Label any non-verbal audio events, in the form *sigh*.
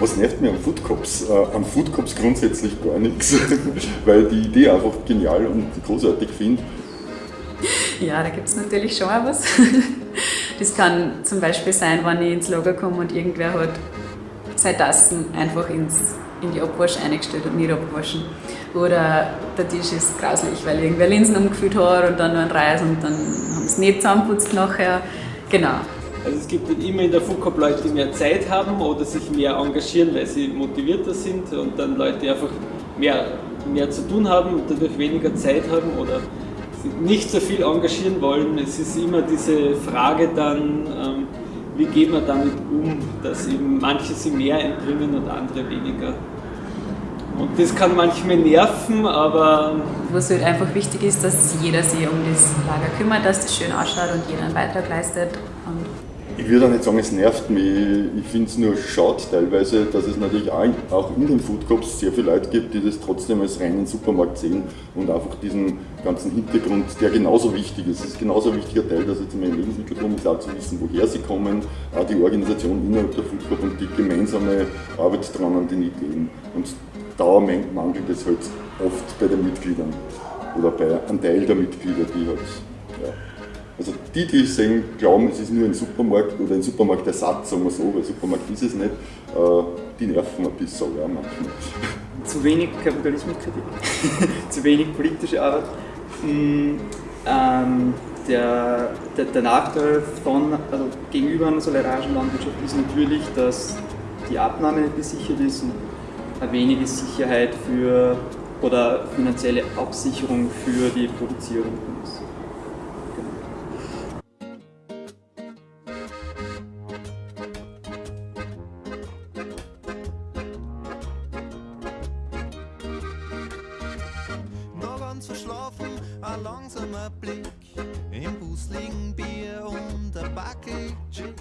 Was nervt mir am Food Cops? Äh, am Food Cops grundsätzlich gar nichts, *laughs* weil die Idee einfach genial und großartig finde. Ja, da gibt es natürlich schon auch was. *laughs* Das kann zum Beispiel sein, wenn ich ins Lager komme und irgendwer hat seine Tassen einfach ins, in die Abwasch eingestellt und nicht abwaschen. Oder der Tisch ist grauslich, weil irgendwer Linsen umgefüllt hat und dann noch ein Reis und dann haben sie es nicht zusammenputzt nachher. Genau. Also es gibt immer in der FUCOP Leute, die mehr Zeit haben oder sich mehr engagieren, weil sie motivierter sind und dann Leute, die einfach mehr, mehr zu tun haben und dadurch weniger Zeit haben oder nicht so viel engagieren wollen. Es ist immer diese Frage dann, ähm, wie geht man damit um, dass eben manche sie mehr einbringen und andere weniger. Und das kann manchmal nerven, aber... Was halt einfach wichtig ist, dass jeder sich um das Lager kümmert, dass das schön ausschaut und jeder einen Beitrag leistet. Und ich würde auch nicht sagen, es nervt mich. Ich finde es nur schade teilweise, dass es natürlich auch in den Food Cops sehr viele Leute gibt, die das trotzdem als reinen Supermarkt sehen und einfach diesen ganzen Hintergrund, der genauso wichtig ist. Es ist genauso ein wichtiger Teil, dass jetzt im Lebensmittelpunkt ist, auch zu wissen, woher sie kommen, auch die Organisation innerhalb der Food Cop und die gemeinsame Arbeit daran an den Ideen. Und da mangelt es halt oft bei den Mitgliedern oder bei einem Teil der Mitglieder, die halt ja, also die, die sehen, glauben, es ist nur ein Supermarkt oder ein Supermarktersatz, sagen wir so, weil Supermarkt ist es nicht, äh, die nerven ein bisschen ja, manchmal. Zu wenig Kapitalismuskritik, *laughs* zu wenig politische Arbeit. Mm, ähm, der, der, der, Nachteil von, also gegenüber einer solidarischen Landwirtschaft ist natürlich, dass die Abnahme nicht gesichert ist und eine wenige Sicherheit für oder finanzielle Absicherung für die Produzierung ist. Ganz verschlafen, ein langsamer Blick. Im Bus liegen Bier und ein Backe Chick.